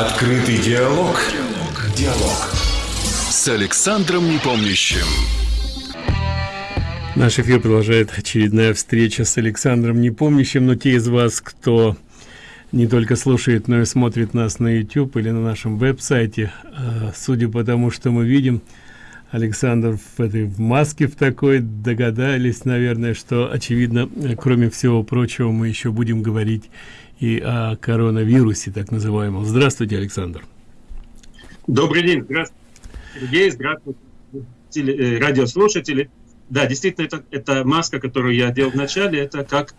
Открытый диалог. Диалог. С Александром Непомнящим. Наш эфир продолжает очередная встреча с Александром Непомнящим, но те из вас, кто не только слушает, но и смотрит нас на YouTube или на нашем веб-сайте, а, судя по тому, что мы видим, Александр в этой в маске в такой догадались, наверное, что очевидно, кроме всего прочего, мы еще будем говорить и о коронавирусе, так называемом. Здравствуйте, Александр. Добрый день. Здравствуйте, Сергей. Здравствуйте, э, радиослушатели. Да, действительно, это, это маска, которую я делал в начале, это как,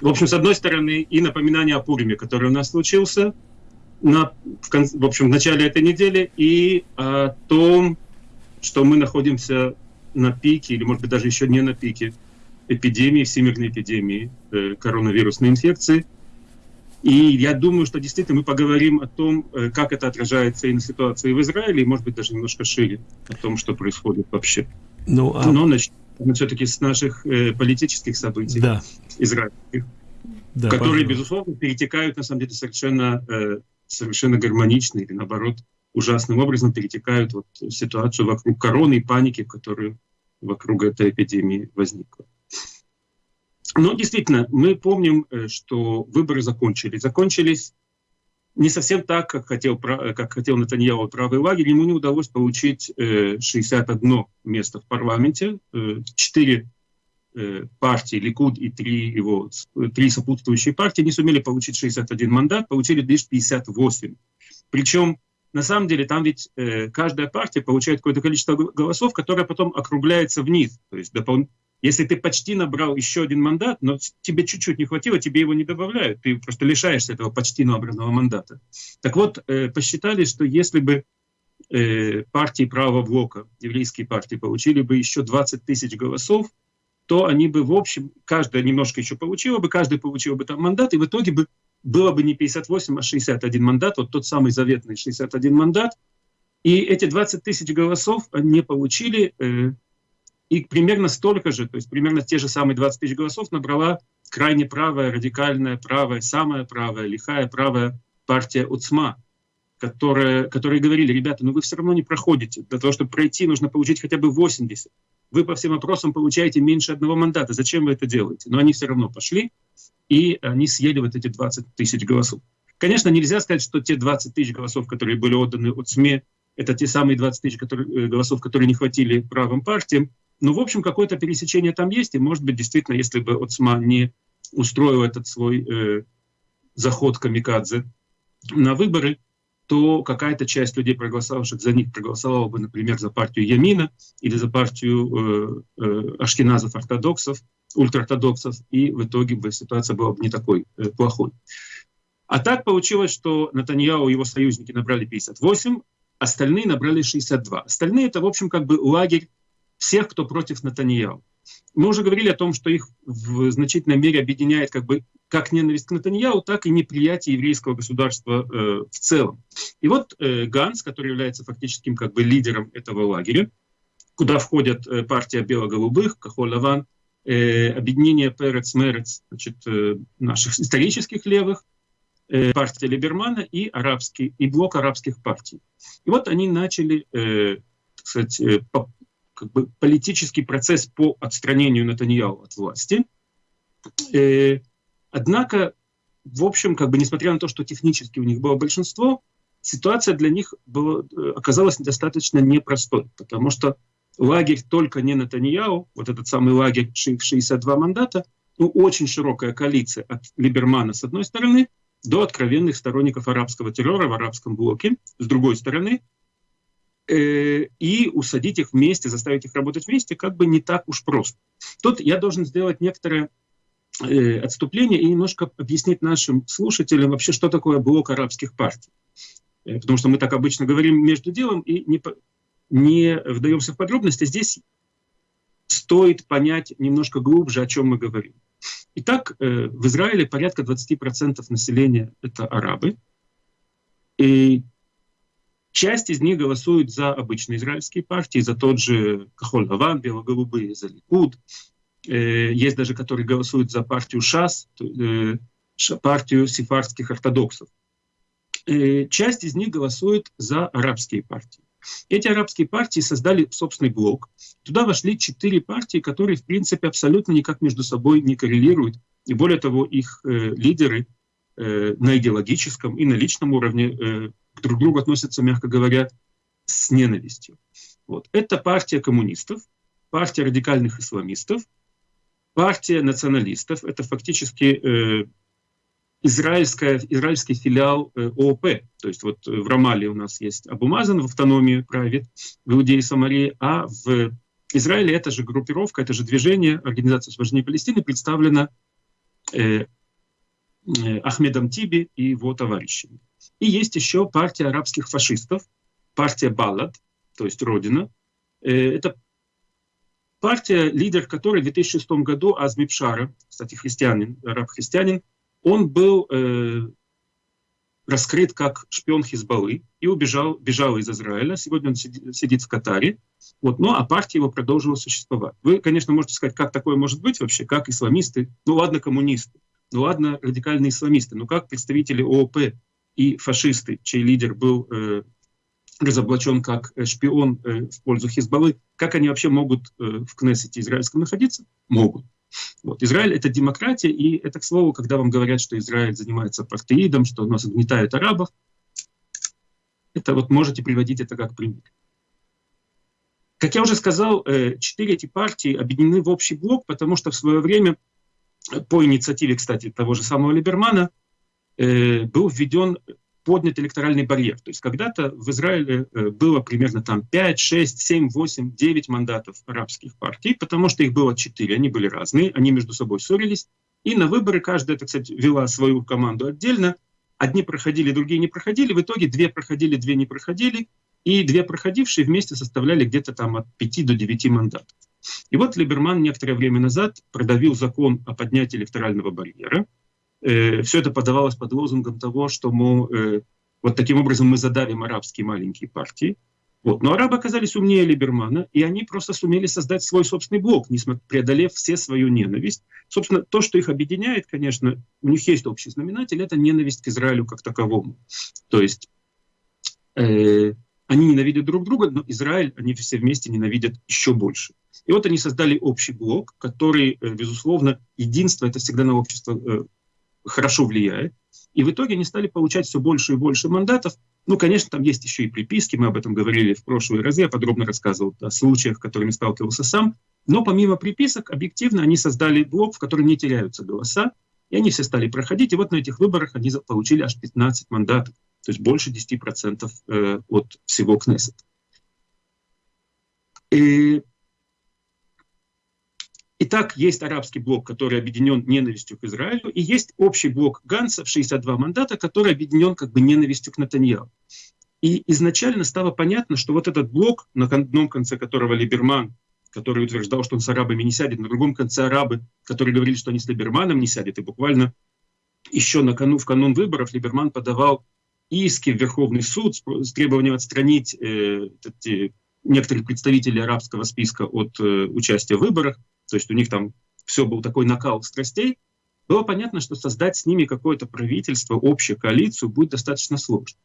в общем, с одной стороны, и напоминание о Пуриме, который у нас случился на, в, кон, в общем, в начале этой недели, и о том, что мы находимся на пике, или, может быть, даже еще не на пике эпидемии, всемирной эпидемии э, коронавирусной инфекции – и я думаю, что действительно мы поговорим о том, э, как это отражается и на ситуации в Израиле, и, может быть, даже немножко шире о том, что происходит вообще. Ну, а... Но начнем все-таки с наших э, политических событий да. израильских, да, которые, пожалуйста. безусловно, перетекают, на самом деле, совершенно, э, совершенно гармонично или, наоборот, ужасным образом перетекают вот, в ситуацию вокруг короны и паники, которая вокруг этой эпидемии возникла. Но действительно, мы помним, э, что выборы закончились. Закончились не совсем так, как хотел, как хотел Натаньяу правый лагерь. Ему не удалось получить 61 э, место в парламенте. Э, четыре партии, Ликуд и три, его, три сопутствующие партии не сумели получить 61 мандат, получили лишь 58. Причем на самом деле там ведь каждая партия получает какое-то количество голосов, которое потом округляется вниз. То есть если ты почти набрал еще один мандат, но тебе чуть-чуть не хватило, тебе его не добавляют, ты просто лишаешься этого почти набранного мандата. Так вот, э, посчитали, что если бы э, партии правого блока, еврейские партии, получили бы еще 20 тысяч голосов, то они бы, в общем, каждая немножко еще получила бы, каждый получил бы там мандат, и в итоге бы было бы не 58, а 61 мандат, вот тот самый заветный 61 мандат. И эти 20 тысяч голосов они получили э, и примерно столько же, то есть примерно те же самые 20 тысяч голосов набрала крайне правая, радикальная правая, самая правая, лихая правая партия УЦМА, которая, которые говорили, ребята, ну вы все равно не проходите. Для того, чтобы пройти, нужно получить хотя бы 80. Вы по всем вопросам получаете меньше одного мандата. Зачем вы это делаете? Но они все равно пошли, и они съели вот эти 20 тысяч голосов. Конечно, нельзя сказать, что те 20 тысяч голосов, которые были отданы от СМИ, это те самые 20 тысяч которые, э, голосов, которые не хватили правым партиям. Ну, в общем, какое-то пересечение там есть, и, может быть, действительно, если бы Оцма не устроил этот свой э, заход камикадзе на выборы, то какая-то часть людей, проголосовавших за них, проголосовала бы, например, за партию Ямина или за партию э, э, ашкеназов-ортодоксов, ультраортодоксов, и в итоге бы ситуация была бы не такой э, плохой. А так получилось, что Натаньяу и его союзники набрали 58, остальные набрали 62. Остальные — это, в общем, как бы лагерь всех, кто против Натаньяу. Мы уже говорили о том, что их в значительной мере объединяет как бы как ненависть к Натаньяу, так и неприятие еврейского государства э, в целом. И вот э, Ганс, который является фактическим как бы лидером этого лагеря, куда входят э, партия бело-голубых, Кахол-Лаван, э, объединение Перец-Мерец, значит, э, наших исторических левых, э, партия Либермана и, арабский, и блок арабских партий. И вот они начали э, сказать, э, как бы политический процесс по отстранению Натаньяу от власти. Э, однако, в общем, как бы несмотря на то, что технически у них было большинство, ситуация для них была, э, оказалась достаточно непростой, потому что лагерь только не Натаньяу, вот этот самый лагерь 62 мандата, ну, очень широкая коалиция от Либермана с одной стороны до откровенных сторонников арабского террора в арабском блоке с другой стороны, Э, и усадить их вместе, заставить их работать вместе, как бы не так уж просто. Тут я должен сделать некоторое э, отступление и немножко объяснить нашим слушателям вообще, что такое блок арабских партий. Э, потому что мы так обычно говорим между делом и не, не вдаемся в подробности. Здесь стоит понять немножко глубже, о чем мы говорим. Итак, в Израиле порядка 20% населения — это арабы. И Часть из них голосует за обычные израильские партии, за тот же Кахоль-Лаван, бело-голубые, за Ликуд. Э, есть даже, которые голосуют за партию ШАС, э, партию сефардских ортодоксов. э, часть из них голосует за арабские партии. Эти арабские партии создали собственный блок. Туда вошли четыре партии, которые, в принципе, абсолютно никак между собой не коррелируют. И более того, их э, лидеры э, на идеологическом и на личном уровне э, друг к другу относятся, мягко говоря, с ненавистью. Вот. Это партия коммунистов, партия радикальных исламистов, партия националистов. Это фактически э, израильская, израильский филиал э, ООП. То есть вот в Рамале у нас есть Абумазан в автономии правит, в Иудее и Самарии, а в Израиле эта же группировка, это же движение, Организация освобождения Палестины, представлена э, э, Ахмедом Тиби и его товарищами. И есть еще партия арабских фашистов, партия Баллад, то есть Родина. Э, это партия, лидер которой в 2006 году Азми Пшара, кстати, христианин, араб-христианин, он был э, раскрыт как шпион Хизбаллы и убежал, бежал из Израиля. Сегодня он сидит, сидит в Катаре. Вот, ну, а партия его продолжила существовать. Вы, конечно, можете сказать, как такое может быть вообще, как исламисты, ну ладно, коммунисты, ну ладно, радикальные исламисты, но как представители ООП и фашисты, чей лидер был э, разоблачен как шпион э, в пользу Хизбаллы, как они вообще могут э, в Кнессете израильском находиться? Могут. Вот. Израиль — это демократия, и это, к слову, когда вам говорят, что Израиль занимается партеидом, что у нас угнетают арабов, это вот можете приводить это как пример. Как я уже сказал, э, четыре эти партии объединены в общий блок, потому что в свое время, по инициативе, кстати, того же самого Либермана, э, был введен поднят электоральный барьер. То есть когда-то в Израиле э, было примерно там 5, 6, 7, 8, 9 мандатов арабских партий, потому что их было 4, они были разные, они между собой ссорились. И на выборы каждая, так сказать, вела свою команду отдельно. Одни проходили, другие не проходили. В итоге две проходили, две не проходили. И две проходившие вместе составляли где-то там от 5 до 9 мандатов. И вот Либерман некоторое время назад продавил закон о поднятии электорального барьера, э, все это подавалось под лозунгом того, что мы э, вот таким образом мы задавим арабские маленькие партии. Вот. Но арабы оказались умнее Либермана, и они просто сумели создать свой собственный блок, преодолев все свою ненависть. Собственно, то, что их объединяет, конечно, у них есть общий знаменатель, это ненависть к Израилю как таковому. То есть э, они ненавидят друг друга, но Израиль они все вместе ненавидят еще больше. И вот они создали общий блок, который, э, безусловно, единство — это всегда на общество э, хорошо влияет. И в итоге они стали получать все больше и больше мандатов. Ну, конечно, там есть еще и приписки, мы об этом говорили в прошлые разы, я подробно рассказывал о случаях, с которыми сталкивался сам. Но помимо приписок, объективно они создали блок, в котором не теряются голоса, и они все стали проходить. И вот на этих выборах они получили аж 15 мандатов, то есть больше 10% э, от всего Кнессет. И Итак, есть арабский блок, который объединен ненавистью к Израилю, и есть общий блок Ганса в 62 мандата, который объединен как бы ненавистью к Натаньяу. И изначально стало понятно, что вот этот блок, на одном конце которого Либерман, который утверждал, что он с арабами не сядет, на другом конце арабы, которые говорили, что они с Либерманом не сядет, и буквально еще на в канун выборов Либерман подавал иски в Верховный суд с требованием отстранить э, эти, некоторых представителей арабского списка от э, участия в выборах то есть у них там все был такой накал страстей, было понятно, что создать с ними какое-то правительство, общую коалицию будет достаточно сложно.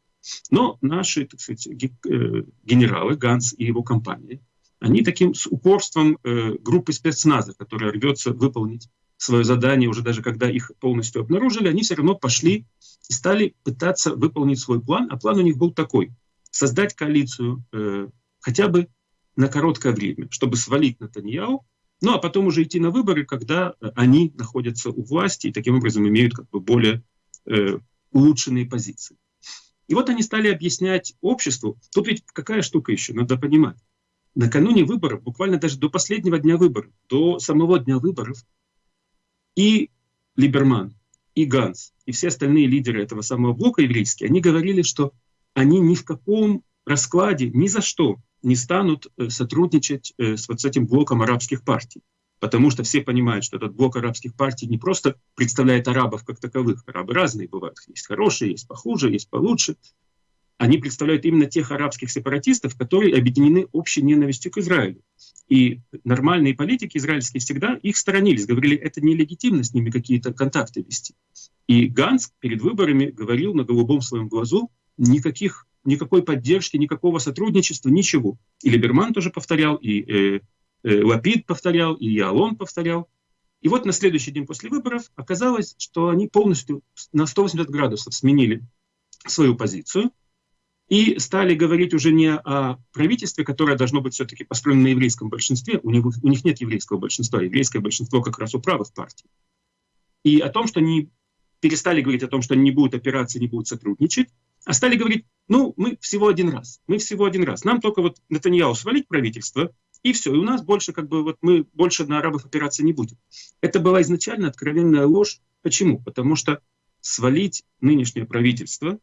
Но наши, так сказать, э, генералы, Ганс и его компания, они таким с упорством э, группы спецназа, которая рвется выполнить свое задание, уже даже когда их полностью обнаружили, они все равно пошли и стали пытаться выполнить свой план. А план у них был такой — создать коалицию э, хотя бы на короткое время, чтобы свалить Натаньяу ну а потом уже идти на выборы, когда э, они находятся у власти и таким образом имеют как бы более э, улучшенные позиции. И вот они стали объяснять обществу, тут ведь какая штука еще, надо понимать. Накануне выборов, буквально даже до последнего дня выборов, до самого дня выборов, и Либерман, и Ганс, и все остальные лидеры этого самого блока еврейские, они говорили, что они ни в каком раскладе, ни за что не станут э, сотрудничать э, с вот этим блоком арабских партий. Потому что все понимают, что этот блок арабских партий не просто представляет арабов как таковых. Арабы разные бывают. Есть хорошие, есть похуже, есть получше. Они представляют именно тех арабских сепаратистов, которые объединены общей ненавистью к Израилю. И нормальные политики израильские всегда их сторонились, говорили, это нелегитимно с ними какие-то контакты вести. И Ганс перед выборами говорил на голубом своем глазу никаких, никакой поддержки, никакого сотрудничества, ничего. И Либерман тоже повторял, и э, э, Лапид повторял, и Ялон повторял. И вот на следующий день после выборов оказалось, что они полностью на 180 градусов сменили свою позицию и стали говорить уже не о правительстве, которое должно быть все-таки построено на еврейском большинстве, у них, у них нет еврейского большинства, еврейское большинство как раз у правых партий, и о том, что они перестали говорить о том, что они не будут опираться, не будут сотрудничать, а стали говорить, ну, мы всего один раз, мы всего один раз, нам только вот Натаньяу свалить правительство, и все, и у нас больше как бы вот мы больше на арабов опираться не будем. Это была изначально откровенная ложь. Почему? Потому что свалить нынешнее правительство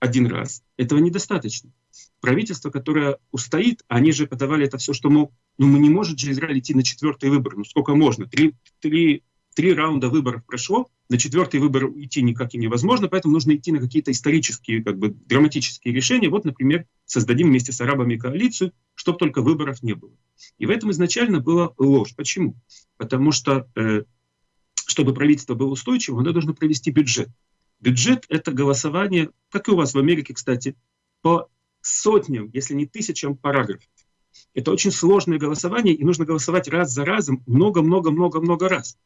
один раз, этого недостаточно. Правительство, которое устоит, они же подавали это все, что, мол, ну мы не можем же Израиль идти на четвертый выбор, ну сколько можно, три, три, три раунда выборов прошло, на четвертый выбор идти никак и невозможно, поэтому нужно идти на какие-то исторические, как бы драматические решения. Вот, например, создадим вместе с арабами коалицию, чтобы только выборов не было. И в этом изначально была ложь. Почему? Потому что, э, чтобы правительство было устойчивым, оно должно провести бюджет. Бюджет — это голосование, как и у вас в Америке, кстати, по сотням, если не тысячам параграфов. Это очень сложное голосование, и нужно голосовать раз за разом много-много-много-много раз.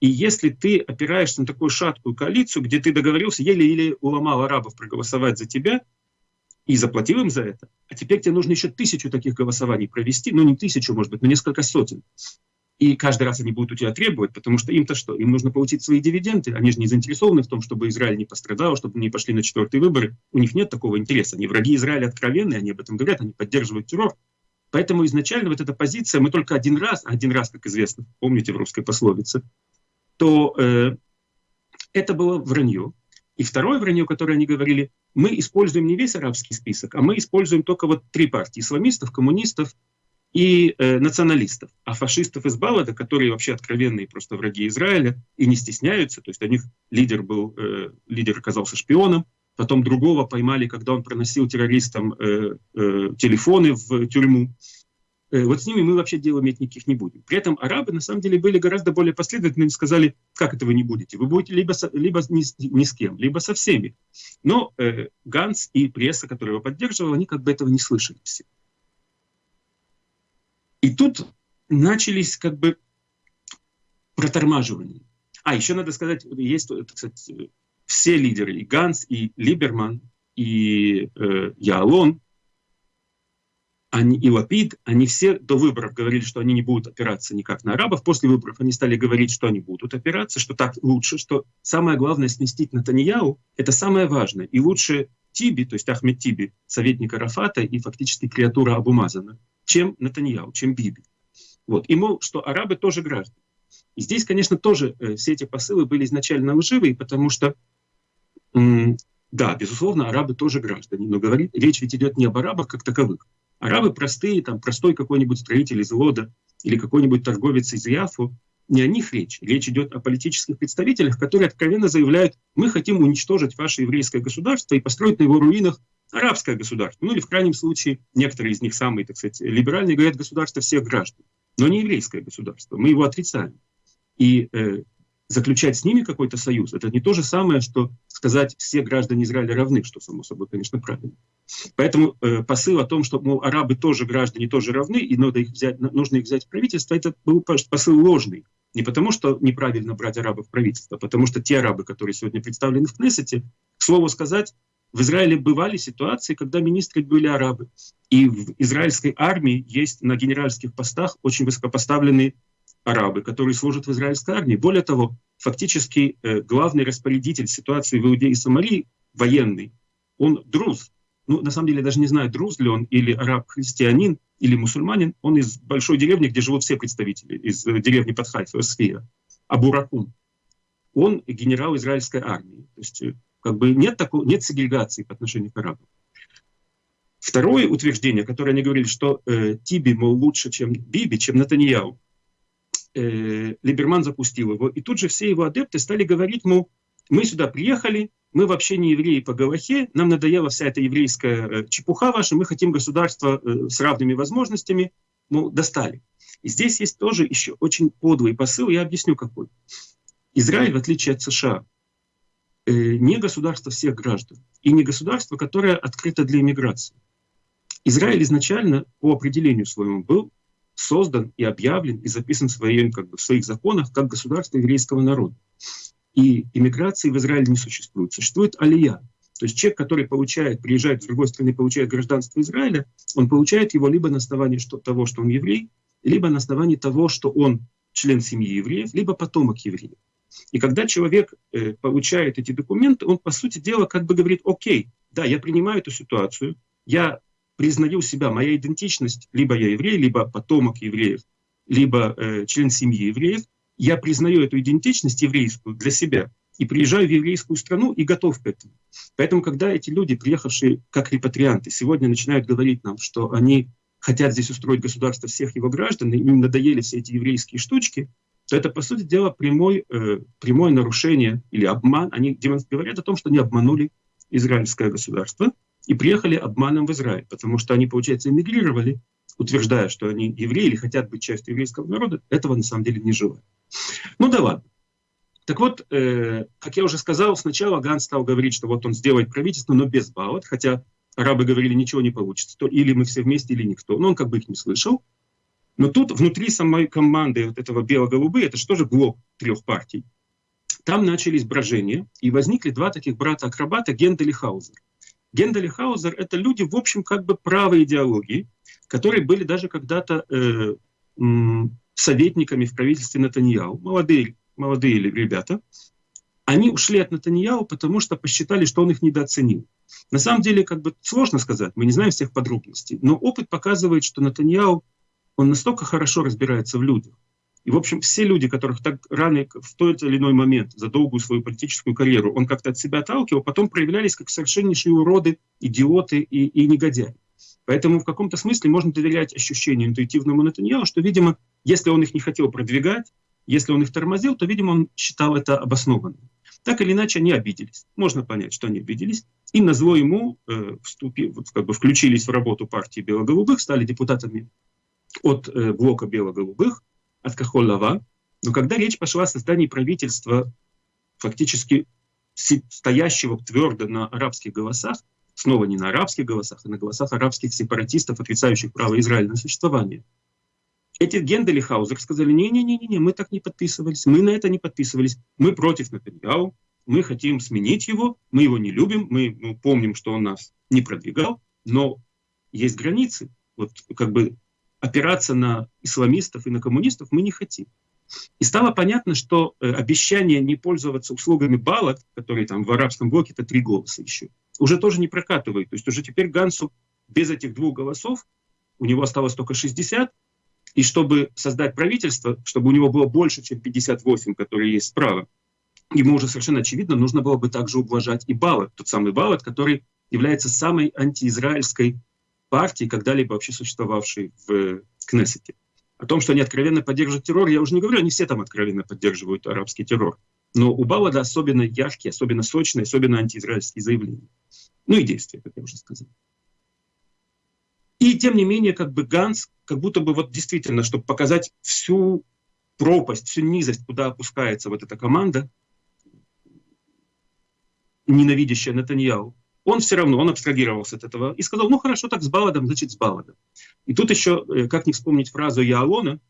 И если ты опираешься на такую шаткую коалицию, где ты договорился, еле-еле уломал арабов проголосовать за тебя и заплатил им за это, а теперь тебе нужно еще тысячу таких голосований провести, ну не тысячу, может быть, но несколько сотен. И каждый раз они будут у тебя требовать, потому что им-то что? Им нужно получить свои дивиденды. Они же не заинтересованы в том, чтобы Израиль не пострадал, чтобы не пошли на четвертые выборы. У них нет такого интереса. Они враги Израиля откровенные, они об этом говорят, они поддерживают террор. Поэтому изначально вот эта позиция, мы только один раз, один раз, как известно, помните в русской пословице, то э, это было вранье. И второе вранье, которое они говорили, мы используем не весь арабский список, а мы используем только вот три партии, исламистов, коммунистов и э, националистов. А фашистов из Балада, которые вообще откровенные просто враги Израиля и не стесняются, то есть у них лидер был, э, лидер оказался шпионом, потом другого поймали, когда он проносил террористам э, э, телефоны в тюрьму. Э, вот с ними мы вообще дела иметь никаких не будем. При этом арабы на самом деле были гораздо более последовательны и сказали, как это вы не будете? Вы будете либо, со, либо ни, ни с кем, либо со всеми. Но э, Ганс и пресса, которая его поддерживала, они как бы этого не слышали все. И тут начались как бы протормаживания. А, еще надо сказать, есть, кстати, все лидеры, и Ганс, и Либерман, и э, Яалон, они, и Лапид, они все до выборов говорили, что они не будут опираться никак на арабов. После выборов они стали говорить, что они будут опираться, что так лучше, что самое главное сместить Натаньяу, это самое важное. И лучше Тиби, то есть Ахмед Тиби, советник Арафата и фактически креатура Абумазана, чем Натаньяу, чем Биби. Вот. И мол, что арабы тоже граждане. И здесь, конечно, тоже э, все эти посылы были изначально лживые, потому что, да, безусловно, арабы тоже граждане, но говорит, речь ведь идет не об арабах как таковых, Арабы простые, там простой какой-нибудь строитель из Лода или какой-нибудь торговец из Яфу, не о них речь. Речь идет о политических представителях, которые откровенно заявляют, мы хотим уничтожить ваше еврейское государство и построить на его руинах арабское государство. Ну или в крайнем случае, некоторые из них самые, так сказать, либеральные говорят государство всех граждан, но не еврейское государство. Мы его отрицаем. И э, заключать с ними какой-то союз, это не то же самое, что сказать, все граждане Израиля равны, что, само собой, конечно, правильно. Поэтому э, посыл о том, что, мол, арабы тоже граждане, тоже равны, и надо их взять, нужно их взять в правительство, это был посыл ложный. Не потому, что неправильно брать арабов в правительство, а потому что те арабы, которые сегодня представлены в Кнессете, к слову сказать, в Израиле бывали ситуации, когда министры были арабы. И в израильской армии есть на генеральских постах очень высокопоставленные арабы, которые служат в израильской армии. Более того, фактически э, главный распорядитель ситуации в Иудее и Самарии, военный, он друз. Ну, на самом деле, я даже не знаю, друз ли он или араб-христианин, или мусульманин. Он из большой деревни, где живут все представители, из э, деревни под Хайфа, Сфия, Абуракун. Он генерал израильской армии. То есть, э, как бы нет, такого, нет сегрегации по отношению к арабам. Второе утверждение, которое они говорили, что э, Тиби, мол, лучше, чем Биби, чем Натаньяу, э, Либерман запустил его. И тут же все его адепты стали говорить, мол, мы сюда приехали, мы вообще не евреи по Галахе, нам надоела вся эта еврейская э, чепуха ваша, мы хотим государство э, с равными возможностями, мол, достали. И здесь есть тоже еще очень подлый посыл, я объясню какой. Израиль, в отличие от США, э, не государство всех граждан и не государство, которое открыто для иммиграции. Израиль изначально по определению своему был создан и объявлен и записан в, своем, как бы, в своих законах как государство еврейского народа. И иммиграции в Израиле не существует. Существует алия. То есть человек, который получает, приезжает с другой страны, получает гражданство Израиля, он получает его либо на основании что, того, что он еврей, либо на основании того, что он член семьи евреев, либо потомок евреев. И когда человек э, получает эти документы, он, по сути дела, как бы говорит, окей, да, я принимаю эту ситуацию, я признаю себя, моя идентичность, либо я еврей, либо потомок евреев, либо э, член семьи евреев, я признаю эту идентичность еврейскую для себя и приезжаю в еврейскую страну и готов к этому. Поэтому, когда эти люди, приехавшие как репатрианты, сегодня начинают говорить нам, что они хотят здесь устроить государство всех его граждан, и им надоели все эти еврейские штучки, то это, по сути дела, прямой, э, прямое нарушение или обман. Они говорят о том, что они обманули израильское государство и приехали обманом в Израиль, потому что они, получается, эмигрировали, утверждая, что они евреи или хотят быть частью еврейского народа, этого на самом деле не желают. Ну да ладно. Так вот, э, как я уже сказал, сначала Ганс стал говорить, что вот он сделает правительство, но без баллот, хотя арабы говорили, ничего не получится, то или мы все вместе, или никто. Но он как бы их не слышал. Но тут внутри самой команды вот этого бело-голубые, это же блок трех партий, там начались брожения, и возникли два таких брата-акробата Гендель и Хаузер. Гендель и Хаузер — это люди, в общем, как бы правой идеологии, которые были даже когда-то э, советниками в правительстве Натаньяу, молодые, молодые ребята. Они ушли от Натаньяу, потому что посчитали, что он их недооценил. На самом деле, как бы сложно сказать, мы не знаем всех подробностей, но опыт показывает, что Натаньяу, он настолько хорошо разбирается в людях. И, в общем, все люди, которых так рано, в тот или иной момент, за долгую свою политическую карьеру, он как-то от себя отталкивал, потом проявлялись как совершеннейшие уроды, идиоты и, и негодяи. Поэтому в каком-то смысле можно доверять ощущению интуитивному Натаньяу, что, видимо, если он их не хотел продвигать, если он их тормозил, то, видимо, он считал это обоснованным. Так или иначе, они обиделись. Можно понять, что они обиделись. И на зло ему э, вступи, вот, как бы включились в работу партии бело-голубых, стали депутатами от э, блока бело-голубых, от Кахоллава. Но когда речь пошла о создании правительства, фактически стоящего твердо на арабских голосах, снова не на арабских голосах, а на голосах арабских сепаратистов, отрицающих право Израиля на существование. Эти Гендель и Хаузер сказали, не-не-не, мы так не подписывались, мы на это не подписывались, мы против Натаньяу, мы хотим сменить его, мы его не любим, мы ну, помним, что он нас не продвигал, но есть границы. Вот как бы опираться на исламистов и на коммунистов мы не хотим. И стало понятно, что э, обещание не пользоваться услугами балок, которые там в арабском блоке это три голоса еще, уже тоже не прокатывает. То есть уже теперь Гансу без этих двух голосов, у него осталось только 60, и чтобы создать правительство, чтобы у него было больше, чем 58, которые есть справа, ему уже совершенно очевидно, нужно было бы также уважать и Балат, тот самый Балат, который является самой антиизраильской партией, когда-либо вообще существовавшей в Кнессете. О том, что они откровенно поддерживают террор, я уже не говорю, они все там откровенно поддерживают арабский террор. Но у Балада особенно яркие, особенно сочные, особенно антиизраильские заявления. Ну и действия, как я уже сказал. И тем не менее, как бы Ганс, как будто бы вот действительно, чтобы показать всю пропасть, всю низость, куда опускается вот эта команда, ненавидящая Натаньяу, он все равно, он абстрагировался от этого и сказал, ну хорошо, так с Баладом, значит с Баладом. И тут еще, э, как не вспомнить фразу Яалона,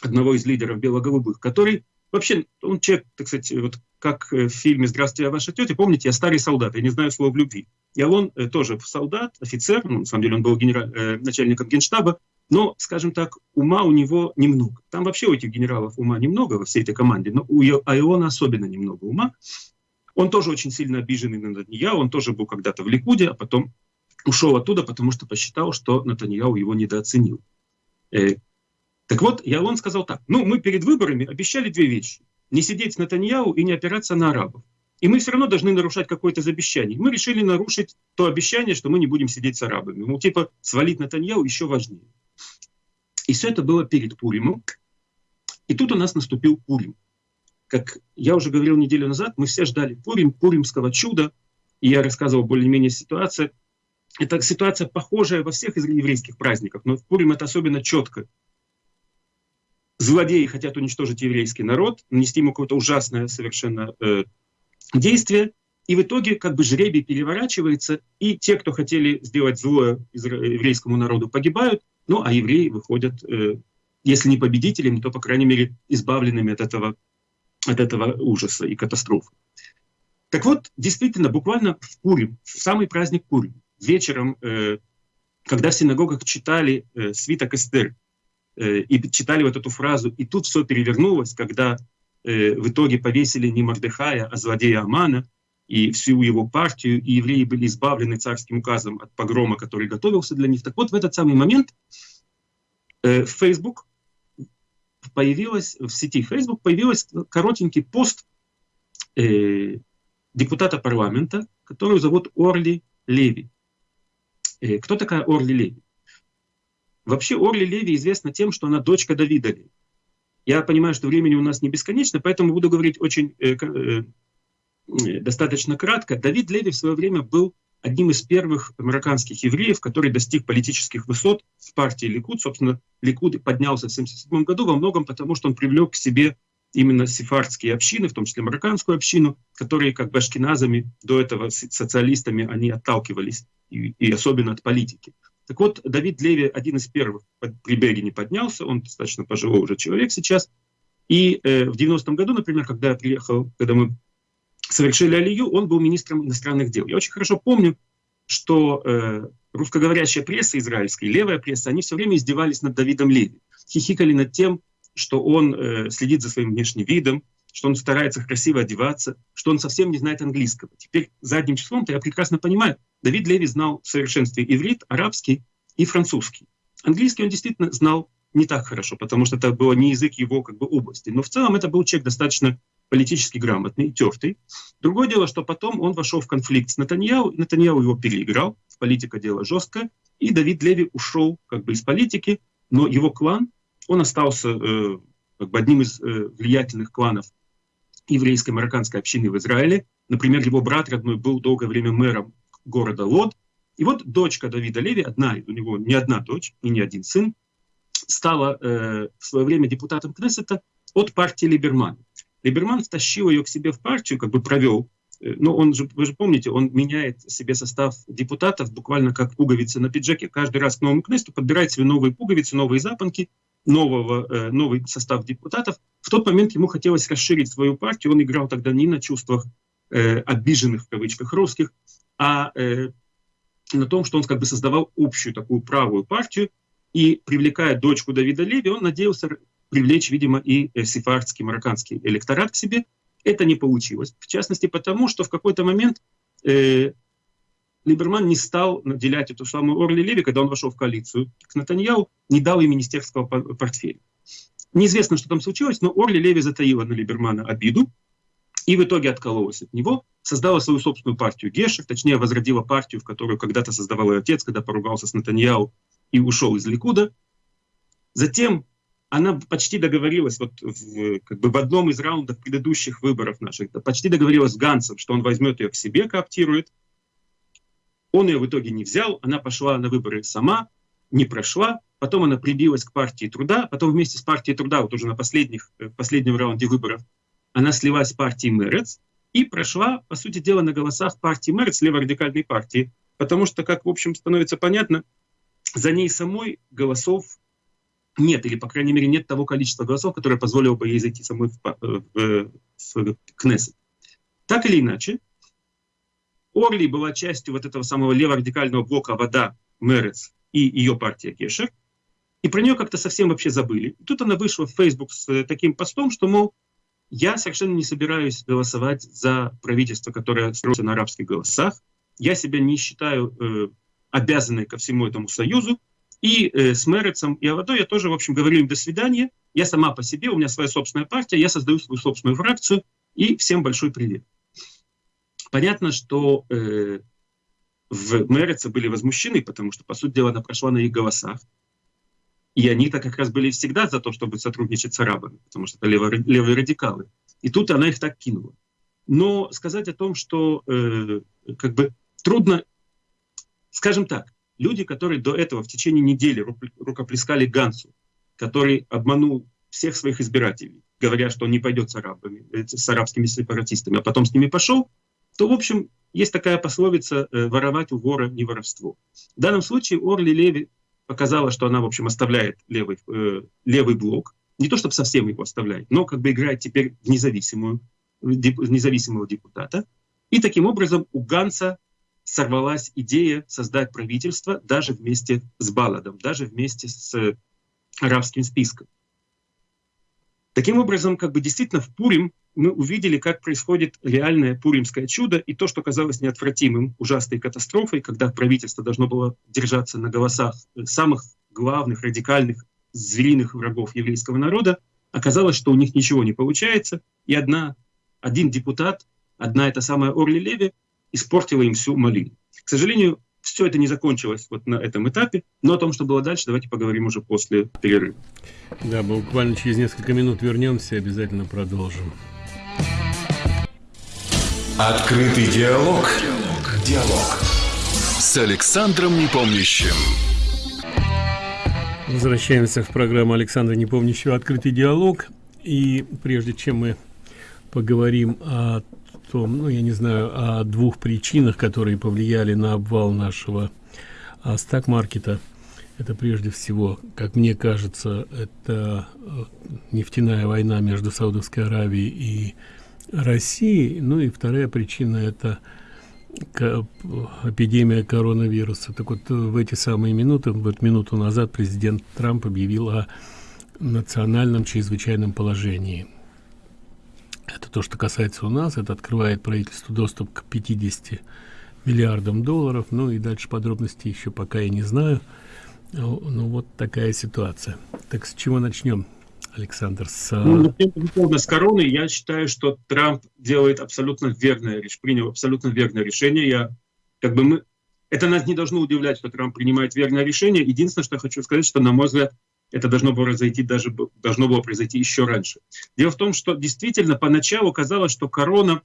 одного из лидеров бело-голубых, который вообще, он человек, так сказать, вот как в фильме «Здравствуйте, я ваша тетя», помните, я старый солдат, я не знаю слов любви. И он э, тоже солдат, офицер, ну, на самом деле он был генераль, э, начальником генштаба, но, скажем так, ума у него немного. Там вообще у этих генералов ума немного во всей этой команде, но у Айона особенно немного ума. Он тоже очень сильно обиженный на Натаньяу, он тоже был когда-то в Ликуде, а потом ушел оттуда, потому что посчитал, что Натаньяу его недооценил. Э, так вот, Ялон сказал так, ну, мы перед выборами обещали две вещи. Не сидеть с Натаньяу и не опираться на арабов. И мы все равно должны нарушать какое-то из обещаний. Мы решили нарушить то обещание, что мы не будем сидеть с арабами. Ну, типа, свалить Натаньяу еще важнее. И все это было перед Пуримом. И тут у нас наступил Пурим. Как я уже говорил неделю назад, мы все ждали Пурим, Пуримского чуда. И я рассказывал более-менее ситуацию. Это ситуация похожая во всех еврейских праздниках, но в Пурим это особенно четко. Злодеи хотят уничтожить еврейский народ, нанести ему какое-то ужасное совершенно э, действие, И в итоге как бы жребий переворачивается, и те, кто хотели сделать злое еврейскому народу, погибают, ну а евреи выходят, э, если не победителями, то, по крайней мере, избавленными от этого, от этого ужаса и катастрофы. Так вот, действительно, буквально в Пурим, в самый праздник Пурим, вечером, э, когда в синагогах читали э, свиток Эстер, э, и читали вот эту фразу, и тут все перевернулось, когда э, в итоге повесили не Мордыхая, а злодея Амана, и всю его партию, и евреи были избавлены царским указом от погрома, который готовился для них. Так вот, в этот самый момент э, Facebook появилась, в сети Facebook появился коротенький пост э, депутата парламента, которую зовут Орли Леви. Э, кто такая Орли Леви? Вообще Орли Леви известна тем, что она дочка Давида Леви. Я понимаю, что времени у нас не бесконечно, поэтому буду говорить очень э, э, достаточно кратко. Давид Леви в свое время был одним из первых американских евреев, который достиг политических высот в партии Ликуд. Собственно, Ликуд поднялся в 1977 году во многом потому, что он привлек к себе именно сефардские общины, в том числе марокканскую общину, которые как бы ашкеназами до этого социалистами они отталкивались, и, и особенно от политики. Так вот, Давид Леви один из первых при Бегине поднялся, он достаточно пожилой уже человек сейчас. И э, в 90-м году, например, когда я приехал, когда мы совершили Алию, он был министром иностранных дел. Я очень хорошо помню, что э, русскоговорящая пресса израильская, левая пресса, они все время издевались над Давидом Леви, хихикали над тем, что он э, следит за своим внешним видом, что он старается красиво одеваться, что он совсем не знает английского. Теперь задним числом-то я прекрасно понимаю, Давид Леви знал в совершенстве иврит, арабский и французский. Английский он действительно знал не так хорошо, потому что это был не язык его как бы области. Но в целом это был человек достаточно политически грамотный, тертый. Другое дело, что потом он вошел в конфликт с Натаньяу, Натаньяу его переиграл, политика дело жесткое, и Давид Леви ушел как бы из политики, но его клан, он остался э, как бы одним из э, влиятельных кланов еврейской марокканской общины в Израиле. Например, его брат родной был долгое время мэром города Лод. И вот дочка Давида Леви, одна, у него не одна дочь и не один сын, стала э, в свое время депутатом Кнессета от партии Либерман. Либерман втащил ее к себе в партию, как бы провел. Э, но он же, вы же помните, он меняет себе состав депутатов буквально как пуговицы на пиджаке. Каждый раз к новому Кнесту подбирает себе новые пуговицы, новые запонки, нового, э, новый состав депутатов. В тот момент ему хотелось расширить свою партию. Он играл тогда не на чувствах э, обиженных, в кавычках, русских, а э, на том, что он как бы создавал общую такую правую партию, и привлекая дочку Давида Леви, он надеялся привлечь, видимо, и сефардский, марокканский электорат к себе. Это не получилось. В частности, потому что в какой-то момент э, Либерман не стал наделять эту самую Орли Леви, когда он вошел в коалицию к Натаньяу, не дал ей министерского портфеля. Неизвестно, что там случилось, но Орли Леви затаила на Либермана обиду и в итоге откололась от него, создала свою собственную партию Гешев, точнее возродила партию, в которую когда-то создавал ее отец, когда поругался с Натаньяу и ушел из Ликуда. Затем она почти договорилась вот в, как бы в одном из раундов предыдущих выборов наших, почти договорилась с Гансом, что он возьмет ее к себе, кооптирует. Он ее в итоге не взял, она пошла на выборы сама, не прошла, потом она прибилась к партии труда, потом вместе с партией труда, вот уже на последних, э, последнем раунде выборов, она слилась с партией Мерец и прошла, по сути дела, на голосах партии Мерец, леворадикальной партии, потому что, как, в общем, становится понятно, за ней самой голосов нет, или, по крайней мере, нет того количества голосов, которое позволило бы ей зайти самой в, в, в Кнессет. Так или иначе, Орли была частью вот этого самого леворадикального блока «Вода», Мерец и ее партия Кешер, и про нее как-то совсем вообще забыли. И тут она вышла в Facebook с таким постом, что, мол, я совершенно не собираюсь голосовать за правительство, которое строится на арабских голосах. Я себя не считаю э, обязанной ко всему этому союзу. И э, с Мерецом и Авадой я тоже, в общем, говорю им до свидания. Я сама по себе, у меня своя собственная партия, я создаю свою собственную фракцию. И всем большой привет. Понятно, что э, в Мереце были возмущены, потому что, по сути дела, она прошла на их голосах. И они-то как раз были всегда за то, чтобы сотрудничать с арабами, потому что это левые, левые радикалы. И тут она их так кинула. Но сказать о том, что э, как бы трудно, скажем так, люди, которые до этого в течение недели рукоплескали Гансу, который обманул всех своих избирателей, говоря, что он не пойдет с арабами, э, с арабскими сепаратистами, а потом с ними пошел, то, в общем, есть такая пословица э, «воровать у вора не воровство». В данном случае Орли Леви показала, что она, в общем, оставляет левый, э, левый блок. Не то, чтобы совсем его оставляет, но как бы играет теперь в, независимую, в независимого депутата. И таким образом у Ганса сорвалась идея создать правительство даже вместе с Баладом, даже вместе с арабским списком. Таким образом, как бы действительно в Пурим мы увидели, как происходит реальное пуримское чудо, и то, что казалось неотвратимым, ужасной катастрофой, когда правительство должно было держаться на голосах самых главных, радикальных, звериных врагов еврейского народа, оказалось, что у них ничего не получается, и одна, один депутат, одна эта самая Орли Леви, испортила им всю малину. К сожалению, все это не закончилось вот на этом этапе, но о том, что было дальше, давайте поговорим уже после перерыва. Да, буквально через несколько минут вернемся и обязательно продолжим. Открытый диалог. Диалог. Диалог. С Александром Непомнящим. Возвращаемся в программу Александра Непомнящего «Открытый диалог». И прежде чем мы поговорим о том, ну, я не знаю, о двух причинах, которые повлияли на обвал нашего а, стак-маркета. Это прежде всего, как мне кажется, это э, нефтяная война между Саудовской Аравией и Россией. Ну и вторая причина – это эпидемия коронавируса. Так вот, в эти самые минуты, вот минуту назад президент Трамп объявил о национальном чрезвычайном положении – это то, что касается у нас. Это открывает правительству доступ к 50 миллиардам долларов. Ну и дальше подробности еще пока я не знаю. Ну, ну вот такая ситуация. Так с чего начнем, Александр? С... Ну, с короны я считаю, что Трамп делает абсолютно верное решение, принял абсолютно верное решение. Я, как бы мы, это нас не должно удивлять, что Трамп принимает верное решение. Единственное, что я хочу сказать, что, на мой взгляд, это должно было произойти даже должно было произойти еще раньше. Дело в том, что действительно поначалу казалось, что корона,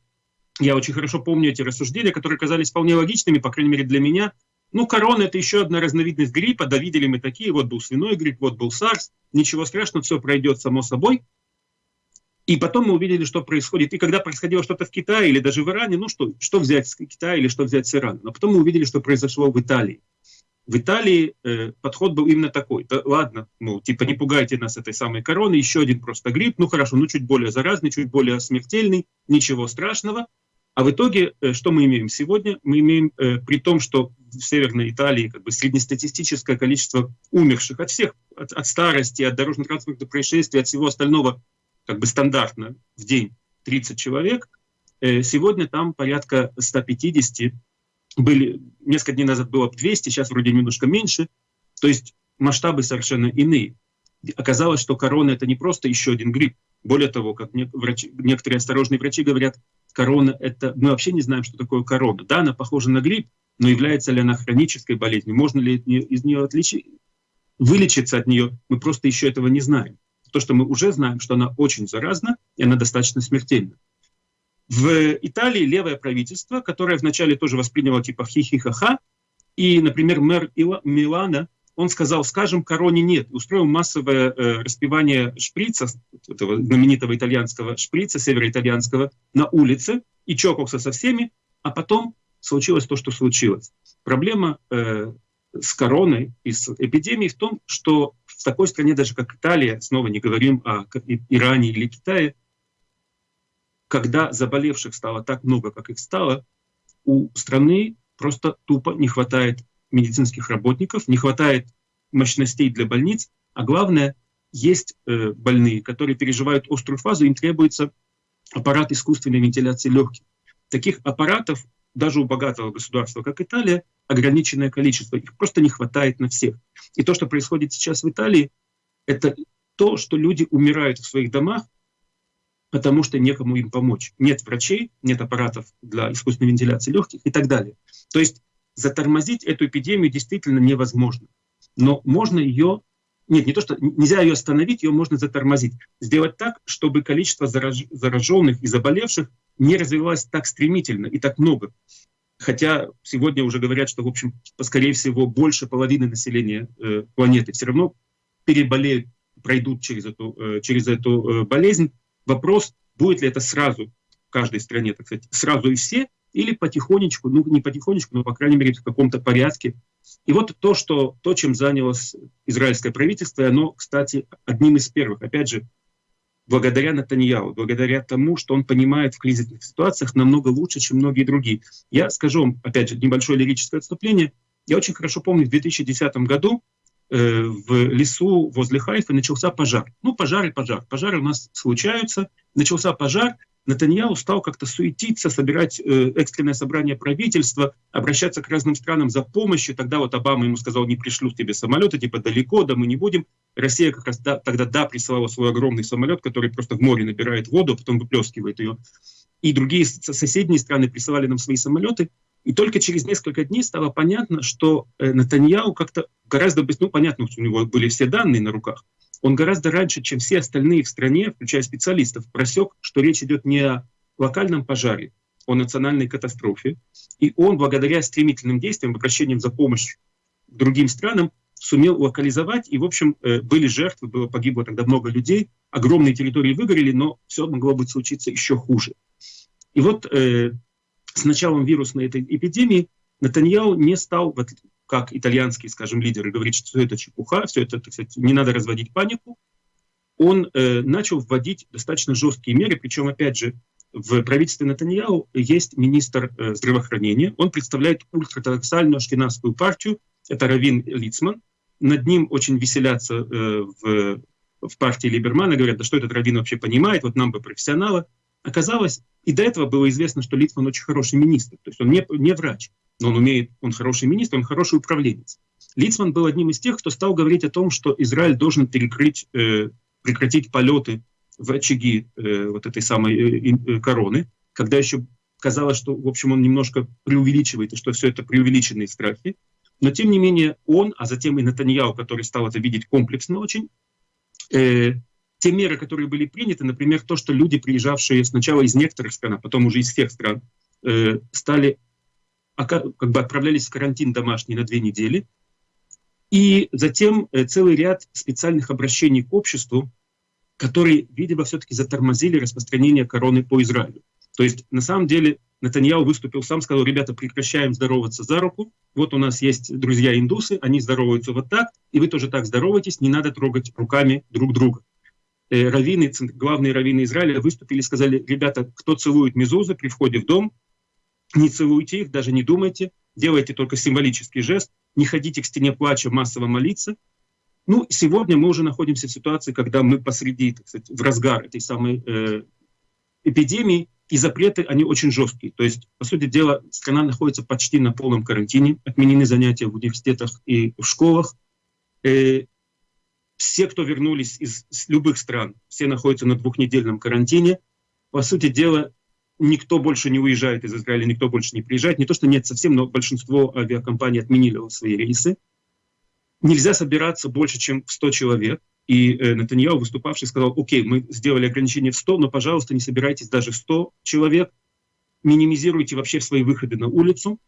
я очень хорошо помню эти рассуждения, которые казались вполне логичными, по крайней мере для меня. Ну, корона это еще одна разновидность гриппа, да видели мы такие, вот был свиной грипп, вот был САРС, ничего страшного, все пройдет само собой. И потом мы увидели, что происходит. И когда происходило что-то в Китае или даже в Иране, ну что, что взять с Китая или что взять с Ирана. Но потом мы увидели, что произошло в Италии. В Италии э, подход был именно такой. Да, ладно, ну, типа не пугайте нас этой самой короны, еще один просто грипп, ну хорошо, ну чуть более заразный, чуть более смертельный, ничего страшного. А в итоге, э, что мы имеем сегодня? Мы имеем, э, при том, что в Северной Италии как бы среднестатистическое количество умерших от всех, от, от старости, от дорожно-транспортных происшествий, от всего остального, как бы стандартно в день 30 человек, э, сегодня там порядка 150 были, несколько дней назад было 200, сейчас вроде немножко меньше. То есть масштабы совершенно иные. Оказалось, что корона это не просто еще один грипп. Более того, как врачи, некоторые осторожные врачи говорят, корона это... Мы вообще не знаем, что такое корона. Да, она похожа на грипп, но является ли она хронической болезнью? Можно ли из нее отличить, вылечиться от нее? Мы просто еще этого не знаем. То, что мы уже знаем, что она очень заразна, и она достаточно смертельна. В Италии левое правительство, которое вначале тоже восприняло типа хи-хи-ха-ха, и, например, мэр Милана, он сказал, скажем, короне нет, устроил массовое э, распивание шприца, этого знаменитого итальянского шприца, североитальянского, на улице, и чокался со всеми, а потом случилось то, что случилось. Проблема э, с короной и с эпидемией в том, что в такой стране, даже как Италия, снова не говорим о Иране или Китае, когда заболевших стало так много, как их стало, у страны просто тупо не хватает медицинских работников, не хватает мощностей для больниц, а главное, есть э, больные, которые переживают острую фазу, им требуется аппарат искусственной вентиляции легких. Таких аппаратов даже у богатого государства, как Италия, ограниченное количество. Их просто не хватает на всех. И то, что происходит сейчас в Италии, это то, что люди умирают в своих домах, потому что некому им помочь. Нет врачей, нет аппаратов для искусственной вентиляции легких и так далее. То есть затормозить эту эпидемию действительно невозможно. Но можно ее, нет, не то, что нельзя ее остановить, ее можно затормозить. Сделать так, чтобы количество зараж, зараженных и заболевших не развивалось так стремительно и так много. Хотя сегодня уже говорят, что, в общем, скорее всего, больше половины населения э, планеты все равно переболеют, пройдут через эту, э, через эту э, болезнь, Вопрос, будет ли это сразу в каждой стране, так сказать, сразу и все, или потихонечку, ну не потихонечку, но по крайней мере в каком-то порядке. И вот то, что, то, чем занялось израильское правительство, оно, кстати, одним из первых, опять же, благодаря Натаньяу, благодаря тому, что он понимает в кризисных ситуациях намного лучше, чем многие другие. Я скажу вам, опять же, небольшое лирическое отступление. Я очень хорошо помню, в 2010 году в лесу возле Хайфа начался пожар. Ну, пожар и пожар. Пожары у нас случаются. Начался пожар, Натаньяу стал как-то суетиться, собирать э, экстренное собрание правительства, обращаться к разным странам за помощью. Тогда вот Обама ему сказал, не пришлю тебе самолеты, типа далеко, да мы не будем. Россия как раз да, тогда да присылала свой огромный самолет, который просто в море набирает воду, а потом выплескивает ее. И другие соседние страны присылали нам свои самолеты. И только через несколько дней стало понятно, что э, Натаньяу как-то гораздо быстрее, ну понятно, у него были все данные на руках, он гораздо раньше, чем все остальные в стране, включая специалистов, просек, что речь идет не о локальном пожаре, о национальной катастрофе. И он, благодаря стремительным действиям, обращениям за помощью другим странам, сумел локализовать, и, в общем, э, были жертвы, было погибло тогда много людей, огромные территории выгорели, но все могло быть случиться еще хуже. И вот э, с началом вирусной этой эпидемии Натаньяу не стал, как итальянские, скажем, лидеры, говорить, что все это чепуха, все это, так сказать, не надо разводить панику. Он э, начал вводить достаточно жесткие меры, причем, опять же, в правительстве Натаньяу есть министр э, здравоохранения, он представляет ультратрадоксальную ашкенадскую партию, это Равин Лицман. Над ним очень веселятся э, в, в партии Либермана, говорят, да что этот Равин вообще понимает, вот нам бы профессионала. Оказалось, и до этого было известно, что Лицман очень хороший министр, то есть он не, не врач, но он умеет, он хороший министр, он хороший управленец. Лицман был одним из тех, кто стал говорить о том, что Израиль должен перекрыть, э, прекратить полеты в очаги э, вот этой самой э, э, короны, когда еще казалось, что, в общем, он немножко преувеличивает, и что все это преувеличенные страхи. Но, тем не менее, он, а затем и Натаньяу, который стал это видеть комплексно очень, э, те меры, которые были приняты, например, то, что люди, приезжавшие сначала из некоторых стран, а потом уже из всех стран, э, стали как бы отправлялись в карантин домашний на две недели. И затем э, целый ряд специальных обращений к обществу, которые, видимо, все-таки затормозили распространение короны по Израилю. То есть, на самом деле, Натаньяу выступил сам, сказал, ребята, прекращаем здороваться за руку. Вот у нас есть друзья-индусы, они здороваются вот так, и вы тоже так здороваетесь, не надо трогать руками друг друга. Э, раввины, главные раввины Израиля выступили и сказали, ребята, кто целует мезузы при входе в дом, не целуйте их, даже не думайте, делайте только символический жест, не ходите к стене плача массово молиться. Ну, сегодня мы уже находимся в ситуации, когда мы посреди, так сказать, в разгар этой самой э, эпидемии, и запреты, они очень жесткие. То есть, по сути дела, страна находится почти на полном карантине, отменены занятия в университетах и в школах. Э, все, кто вернулись из, любых стран, все находятся на двухнедельном карантине. По сути дела, никто больше не уезжает из Израиля, никто больше не приезжает. Не то, что нет совсем, но большинство авиакомпаний отменили свои рейсы. Нельзя собираться больше, чем в 100 человек. И э, Натаньяу, выступавший, сказал, окей, мы сделали ограничение в 100, но, пожалуйста, не собирайтесь даже в 100 человек, минимизируйте вообще свои выходы на улицу.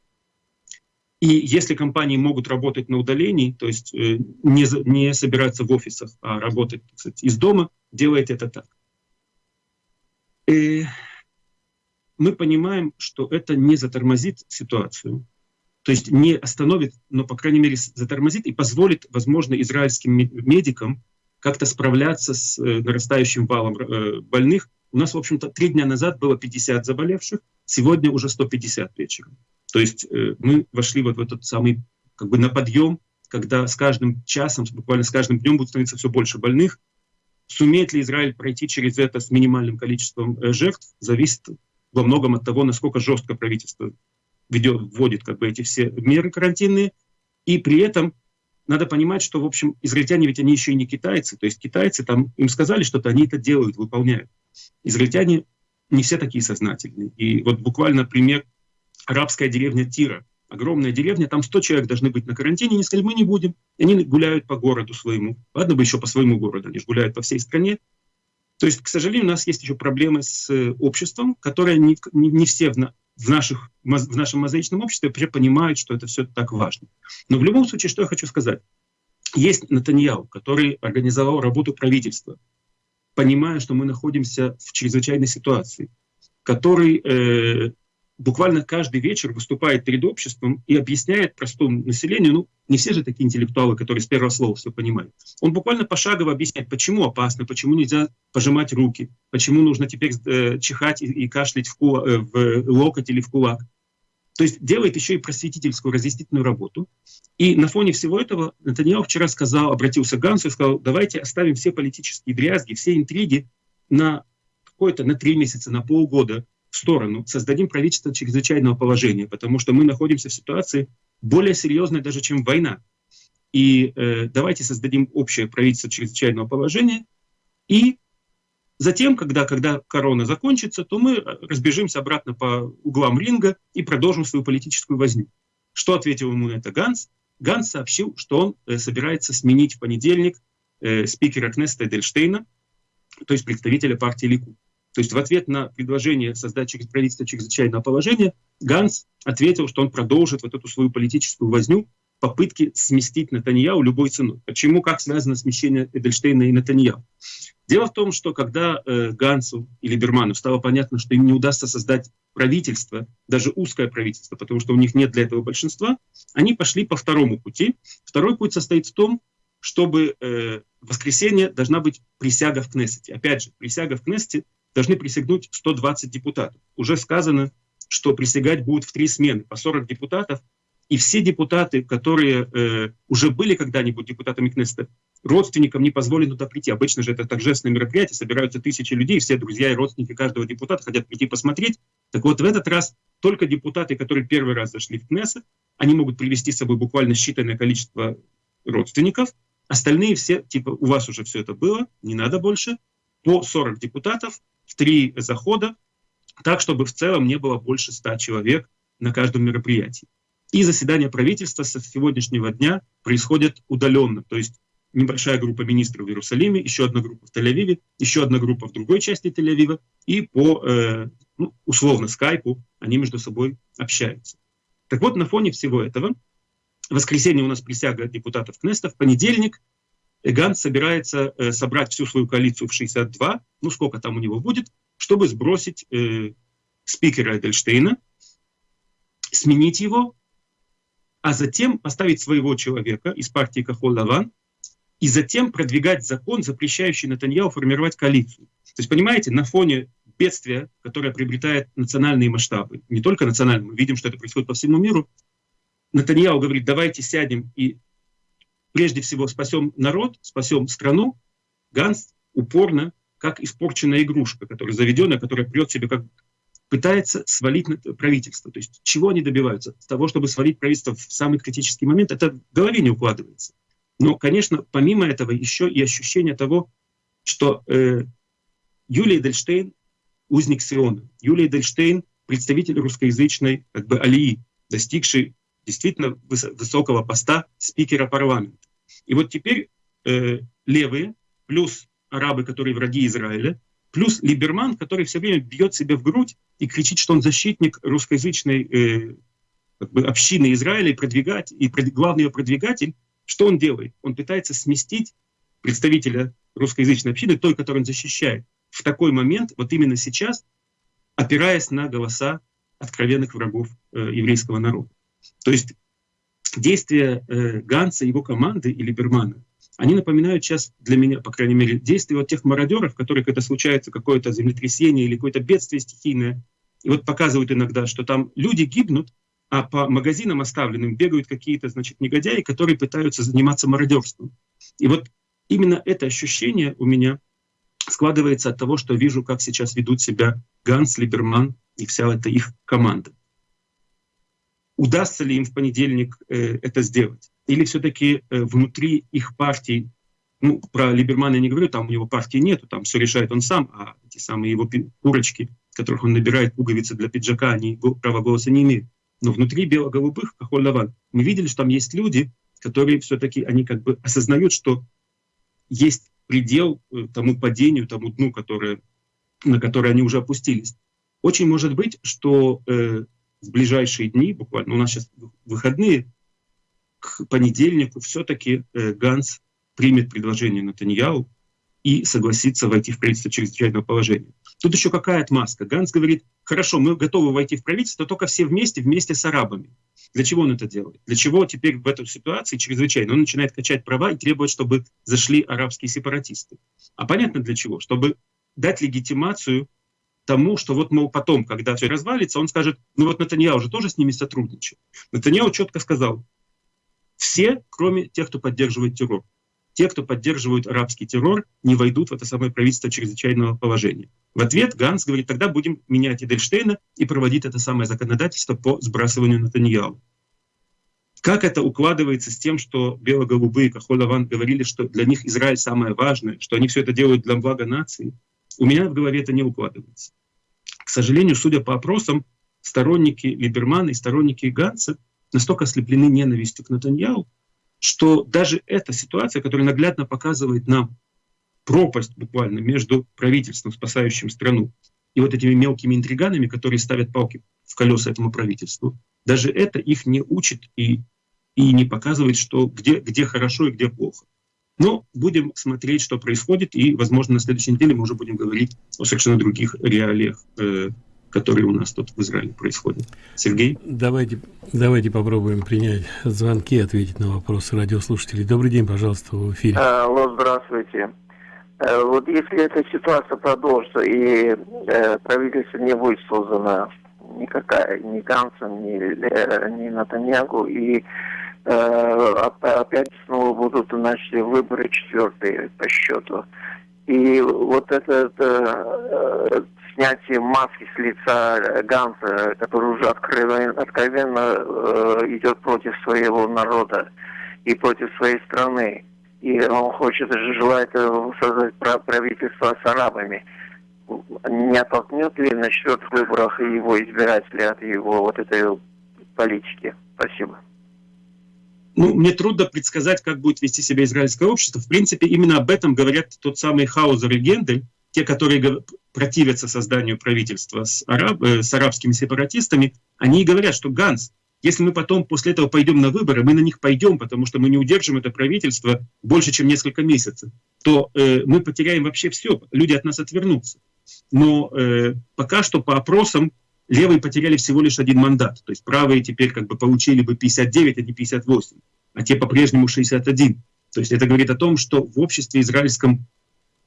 И если компании могут работать на удалении, то есть э, не, не собираться в офисах, а работать кстати, из дома, делайте это так. И мы понимаем, что это не затормозит ситуацию, то есть не остановит, но, по крайней мере, затормозит и позволит, возможно, израильским медикам как-то справляться с э, нарастающим валом э, больных. У нас, в общем-то, три дня назад было 50 заболевших, сегодня уже 150 вечером. То есть э, мы вошли вот в этот самый, как бы на подъем, когда с каждым часом, буквально с каждым днем будет становиться все больше больных. Сумеет ли Израиль пройти через это с минимальным количеством жертв, зависит во многом от того, насколько жестко правительство ведет, вводит как бы эти все меры карантинные. И при этом надо понимать, что, в общем, израильтяне ведь они еще и не китайцы. То есть китайцы там, им сказали что-то, они это делают, выполняют. Израильтяне не все такие сознательные. И вот буквально пример арабская деревня Тира. Огромная деревня, там 100 человек должны быть на карантине, они сказали, мы не будем. Они гуляют по городу своему. Ладно бы еще по своему городу, они же гуляют по всей стране. То есть, к сожалению, у нас есть еще проблемы с э, обществом, которое не, не, не все в, в, наших, в нашем мозаичном обществе понимают, что это все так важно. Но в любом случае, что я хочу сказать. Есть Натаньяу, который организовал работу правительства, понимая, что мы находимся в чрезвычайной ситуации, который э, буквально каждый вечер выступает перед обществом и объясняет простому населению, ну, не все же такие интеллектуалы, которые с первого слова все понимают. Он буквально пошагово объясняет, почему опасно, почему нельзя пожимать руки, почему нужно теперь э, чихать и, и кашлять в, кулак, э, в локоть или в кулак. То есть делает еще и просветительскую, разъяснительную работу. И на фоне всего этого Натаньяу вчера сказал, обратился к Гансу и сказал, давайте оставим все политические дрязги, все интриги на какое-то, на три месяца, на полгода сторону, создадим правительство чрезвычайного положения, потому что мы находимся в ситуации более серьезной даже, чем война. И э, давайте создадим общее правительство чрезвычайного положения, и затем, когда, когда корона закончится, то мы разбежимся обратно по углам ринга и продолжим свою политическую возню. Что ответил ему на это Ганс? Ганс сообщил, что он э, собирается сменить в понедельник э, спикера Кнеста Эдельштейна, то есть представителя партии Лику. То есть в ответ на предложение создать через правительство чрезвычайного положения Ганс ответил, что он продолжит вот эту свою политическую возню, попытки сместить Натаньяу любой ценой. Почему, как связано смещение Эдельштейна и Натаньяу? Дело в том, что когда э, Гансу и Либерману стало понятно, что им не удастся создать правительство, даже узкое правительство, потому что у них нет для этого большинства, они пошли по второму пути. Второй путь состоит в том, чтобы э, в воскресенье должна быть присяга в Кнессете. Опять же, присяга в Кнессете должны присягнуть 120 депутатов. Уже сказано, что присягать будут в три смены, по 40 депутатов, и все депутаты, которые э, уже были когда-нибудь депутатами Кнессета, родственникам не позволено туда прийти. Обычно же это торжественное мероприятие, собираются тысячи людей, все друзья и родственники каждого депутата хотят прийти посмотреть. Так вот, в этот раз только депутаты, которые первый раз зашли в Кнессет, они могут привести с собой буквально считанное количество родственников, остальные все, типа, у вас уже все это было, не надо больше, по 40 депутатов, в три захода, так, чтобы в целом не было больше 100 человек на каждом мероприятии. И заседание правительства с сегодняшнего дня происходит удаленно, то есть небольшая группа министров в Иерусалиме, еще одна группа в Тель-Авиве, еще одна группа в другой части Тель-Авива, и по, э, ну, условно, скайпу они между собой общаются. Так вот, на фоне всего этого, в воскресенье у нас присяга депутатов Кнеста, в понедельник Ганс собирается э, собрать всю свою коалицию в 62, ну сколько там у него будет, чтобы сбросить э, спикера Эдельштейна, сменить его, а затем поставить своего человека из партии Кахол-Лаван, и затем продвигать закон, запрещающий Натаньяу формировать коалицию. То есть, понимаете, на фоне бедствия, которое приобретает национальные масштабы, не только национальные, мы видим, что это происходит по всему миру, Натаньяу говорит, давайте сядем и прежде всего спасем народ, спасем страну, Ганс упорно, как испорченная игрушка, которая заведенная, которая прет себе, как пытается свалить правительство. То есть чего они добиваются? Того, чтобы свалить правительство в самый критический момент, это в голове не укладывается. Но, конечно, помимо этого еще и ощущение того, что э, Юлия Дельштейн — узник Сиона. Юлия Дельштейн — представитель русскоязычной как бы алии, достигший действительно высокого поста спикера парламента. И вот теперь э, левые, плюс арабы, которые враги Израиля, плюс Либерман, который все время бьет себя в грудь и кричит, что он защитник русскоязычной э, как бы общины Израиля и продвигать, и пред, главный ее продвигатель, что он делает? Он пытается сместить представителя русскоязычной общины, той, которую он защищает, в такой момент, вот именно сейчас, опираясь на голоса откровенных врагов э, еврейского народа. То есть действия э, Ганса, его команды и Либермана, они напоминают сейчас для меня, по крайней мере, действия вот тех мародеров, которые, когда случается какое-то землетрясение или какое-то бедствие стихийное, и вот показывают иногда, что там люди гибнут, а по магазинам оставленным бегают какие-то, значит, негодяи, которые пытаются заниматься мародерством. И вот именно это ощущение у меня складывается от того, что вижу, как сейчас ведут себя Ганс, Либерман и вся эта их команда удастся ли им в понедельник э, это сделать. Или все-таки э, внутри их партий, ну, про Либермана я не говорю, там у него партии нету, там все решает он сам, а эти самые его курочки, которых он набирает пуговицы для пиджака, они права голоса не имеют. Но внутри бело-голубых, Кахоль-Лаван, мы видели, что там есть люди, которые все-таки, они как бы осознают, что есть предел э, тому падению, тому дну, которое, на которое они уже опустились. Очень может быть, что э, в ближайшие дни, буквально, у нас сейчас выходные, к понедельнику все-таки э, Ганс примет предложение Натаньяу и согласится войти в правительство чрезвычайного положения. Тут еще какая отмазка? Ганс говорит, хорошо, мы готовы войти в правительство, только все вместе, вместе с арабами. Для чего он это делает? Для чего теперь в этой ситуации чрезвычайно? Он начинает качать права и требовать, чтобы зашли арабские сепаратисты. А понятно для чего? Чтобы дать легитимацию тому, что вот, мол, потом, когда все развалится, он скажет, ну вот Натаньяу уже тоже с ними сотрудничает. Натаньяу четко сказал, все, кроме тех, кто поддерживает террор те, кто поддерживают арабский террор, не войдут в это самое правительство чрезвычайного положения. В ответ Ганс говорит, тогда будем менять Эдельштейна и проводить это самое законодательство по сбрасыванию Натаньяу. Как это укладывается с тем, что бело-голубые, Кахолаван говорили, что для них Израиль самое важное, что они все это делают для блага нации? У меня в голове это не укладывается. К сожалению, судя по опросам, сторонники Либермана и сторонники Ганса настолько ослеплены ненавистью к Натаньяу, что даже эта ситуация, которая наглядно показывает нам пропасть буквально между правительством, спасающим страну, и вот этими мелкими интриганами, которые ставят палки в колеса этому правительству, даже это их не учит и, и не показывает, что где, где хорошо и где плохо. Но будем смотреть, что происходит, и, возможно, на следующей неделе мы уже будем говорить о совершенно других реалиях э, которые у нас тут в Израиле происходят. Сергей? Давайте, давайте попробуем принять звонки, ответить на вопросы радиослушателей. Добрый день, пожалуйста, в эфире. Алло, здравствуйте. Э, вот если эта ситуация продолжится и э, правительство не будет создано никакая, ни Гансом, ни, э, ни Натаньягу, и э, опять снова будут значит, выборы четвертые по счету. И вот этот э, снятие маски с лица э, Ганса, который уже откровенно, откровенно э, идет против своего народа и против своей страны. И он хочет, желает э, создать правительство с арабами. Не оттолкнет ли на четвертых выборах его избиратели от его вот этой политики? Спасибо. Ну, мне трудно предсказать, как будет вести себя израильское общество. В принципе, именно об этом говорят тот самый Хаузер и Гендель, те, которые противятся созданию правительства с, араб, э, с арабскими сепаратистами, они и говорят, что Ганс, если мы потом после этого пойдем на выборы, мы на них пойдем, потому что мы не удержим это правительство больше, чем несколько месяцев, то э, мы потеряем вообще все, люди от нас отвернутся. Но э, пока что по опросам левые потеряли всего лишь один мандат, то есть правые теперь как бы получили бы 59, а не 58, а те по-прежнему 61. То есть это говорит о том, что в обществе израильском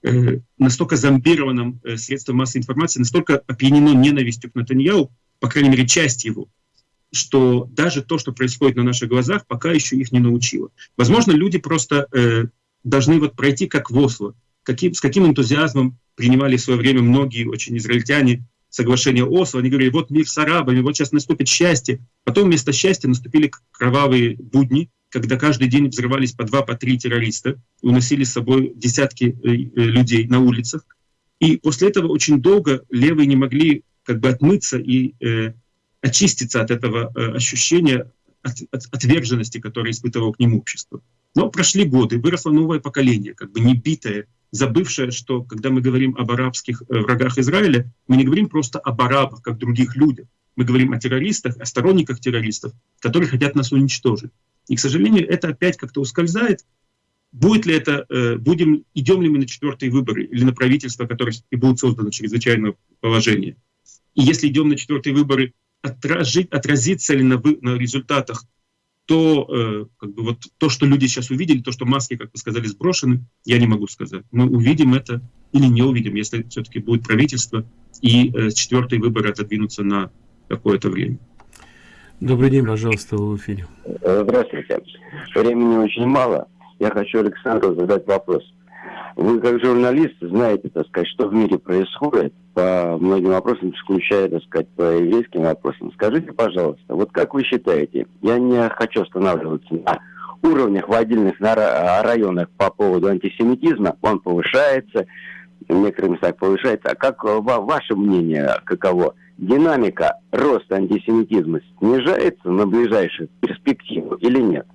э, настолько зомбированном э, средством массовой информации, настолько опьянено ненавистью к Натаньяу, по крайней мере, часть его, что даже то, что происходит на наших глазах, пока еще их не научило. Возможно, люди просто э, должны вот пройти как в Осло, каким, с каким энтузиазмом принимали в свое время многие очень израильтяне соглашение Осло, они говорили, вот мир с арабами, вот сейчас наступит счастье. Потом вместо счастья наступили кровавые будни, когда каждый день взрывались по два, по три террориста, уносили с собой десятки э, э, людей на улицах. И после этого очень долго левые не могли как бы отмыться и э, очиститься от этого э, ощущения от, от, отверженности, которое испытывало к ним общество. Но прошли годы, выросло новое поколение, как бы не забывшее, что когда мы говорим об арабских э, врагах Израиля, мы не говорим просто об арабах, как других людях. Мы говорим о террористах, о сторонниках террористов, которые хотят нас уничтожить. И, к сожалению, это опять как-то ускользает. Будет ли это, э, будем, идем ли мы на четвертые выборы или на правительство, которое и будет создано чрезвычайное положение. И если идем на четвертые выборы, отражить, отразится ли на, вы, на результатах то, э, как бы вот, то, что люди сейчас увидели, то, что маски, как вы сказали, сброшены, я не могу сказать. Мы увидим это или не увидим, если все-таки будет правительство и э, четвертые выборы отодвинутся на какое-то время. Добрый день, пожалуйста, в эфире. Здравствуйте. Времени очень мало. Я хочу Александру задать вопрос. Вы, как журналист, знаете, так сказать, что в мире происходит по многим вопросам, включая, так сказать, по еврейским вопросам. Скажите, пожалуйста, вот как вы считаете, я не хочу останавливаться на уровнях в отдельных районах по поводу антисемитизма, он повышается, в некоторых местах повышается. А как ваше мнение, каково? Динамика роста антисемитизма снижается на ближайшую перспективу или нет?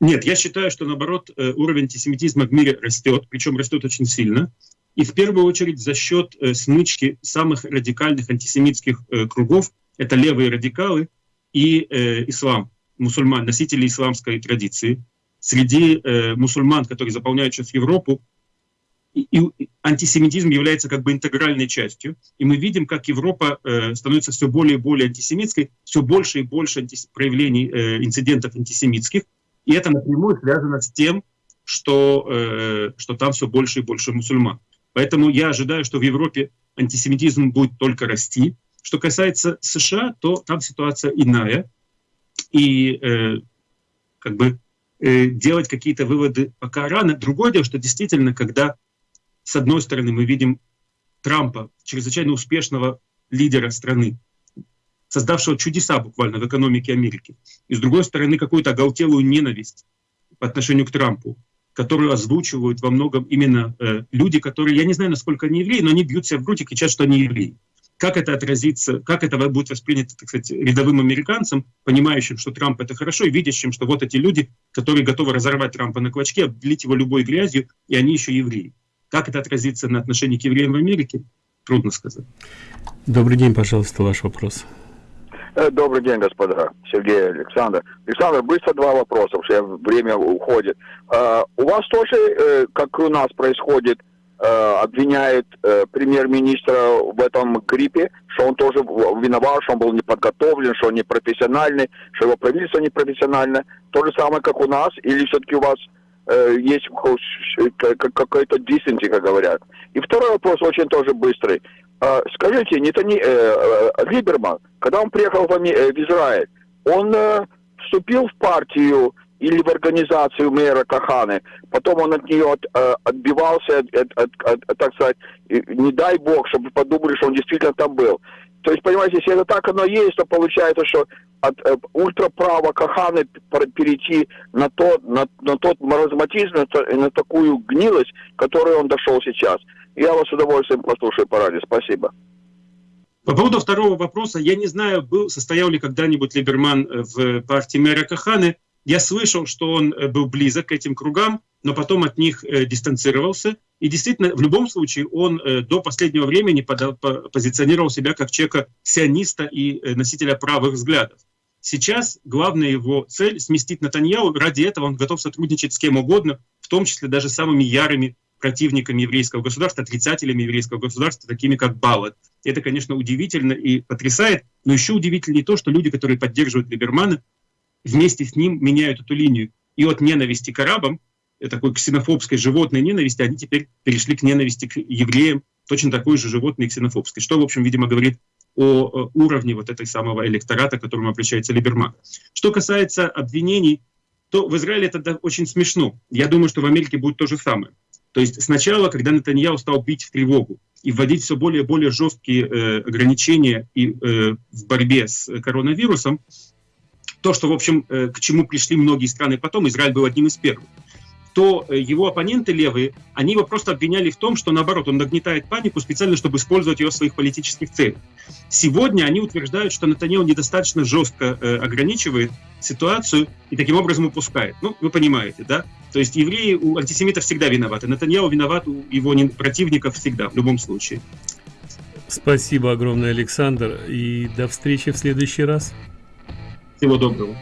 Нет, я считаю, что наоборот э, уровень антисемитизма в мире растет, причем растет очень сильно. И в первую очередь за счет э, смычки самых радикальных антисемитских э, кругов, это левые радикалы и ислам, мусульман, носители исламской традиции. Среди мусульман, которые заполняют сейчас Европу, и, антисемитизм является как бы интегральной частью, и мы видим, как Европа становится все более и более антисемитской, все больше и больше проявлений инцидентов антисемитских, и это напрямую связано с тем, что, э, что там все больше и больше мусульман. Поэтому я ожидаю, что в Европе антисемитизм будет только расти. Что касается США, то там ситуация иная, и э, как бы э, делать какие-то выводы пока рано. Другое дело, что действительно, когда с одной стороны мы видим Трампа, чрезвычайно успешного лидера страны, создавшего чудеса буквально в экономике Америки, и с другой стороны какую-то оголтелую ненависть по отношению к Трампу, которую озвучивают во многом именно э, люди, которые, я не знаю, насколько они евреи, но они бьют себя в грудь и кричат, что они евреи. Как это отразится, как это будет воспринято, так сказать, рядовым американцам, понимающим, что Трамп это хорошо, и видящим, что вот эти люди, которые готовы разорвать Трампа на клочке, облить его любой грязью, и они еще евреи. Как это отразится на отношении к евреям в Америке, трудно сказать. Добрый день, пожалуйста, ваш вопрос. Э, добрый день, господа. Сергей Александр. Александр, быстро два вопроса, потому время уходит. Uh, у вас тоже, uh, как у нас происходит, обвиняет премьер-министра в этом гриппе, что он тоже виноват, что он был неподготовлен, что он непрофессиональный, что его правительство непрофессиональное. То же самое, как у нас, или все-таки у вас есть какой-то диссенти, как говорят. И второй вопрос очень тоже быстрый. А, скажите, не то не, э, э, Либерман, когда он приехал в, э, в Израиль, он э, вступил в партию или в организацию мэра Каханы, потом он от нее от, э, отбивался, от, от, от, от, так сказать, не дай бог, чтобы подумали, что он действительно там был. То есть, понимаете, если это так оно есть, то получается, что от э, ультраправо Каханы перейти на, то, на, на тот маразматизм, на, на такую гнилость, к которой он дошел сейчас – я вас с удовольствием послушаю по радио. Спасибо. По поводу второго вопроса, я не знаю, был, состоял ли когда-нибудь Либерман в партии мэра Каханы. Я слышал, что он э, был близок к этим кругам, но потом от них э, дистанцировался. И действительно, в любом случае, он э, до последнего времени подал, по, позиционировал себя как человека сиониста и э, носителя правых взглядов. Сейчас главная его цель — сместить Натаньяу. Ради этого он готов сотрудничать с кем угодно, в том числе даже самыми ярыми противниками еврейского государства, отрицателями еврейского государства, такими как Баллот. Это, конечно, удивительно и потрясает, но еще удивительнее то, что люди, которые поддерживают Либермана, вместе с ним меняют эту линию. И от ненависти к арабам, э, такой ксенофобской животной ненависти, они теперь перешли к ненависти к евреям, точно такой же животной ксенофобской. Что, в общем, видимо, говорит о э, уровне вот этой самого электората, к которому обращается Либерман. Что касается обвинений, то в Израиле это очень смешно. Я думаю, что в Америке будет то же самое. То есть сначала, когда Натаньяу стал бить в тревогу и вводить все более и более жесткие э, ограничения и, э, в борьбе с коронавирусом, то, что, в общем, э, к чему пришли многие страны потом, Израиль был одним из первых то э, его оппоненты левые, они его просто обвиняли в том, что наоборот, он нагнетает панику специально, чтобы использовать ее в своих политических целях. Сегодня они утверждают, что Натаньяу недостаточно жестко э, ограничивает ситуацию и таким образом упускает. Ну, вы понимаете, да? То есть евреи у антисемитов всегда виноваты. Натаньяу виноват у его противников всегда, в любом случае. Спасибо огромное, Александр, и до встречи в следующий раз. Всего доброго.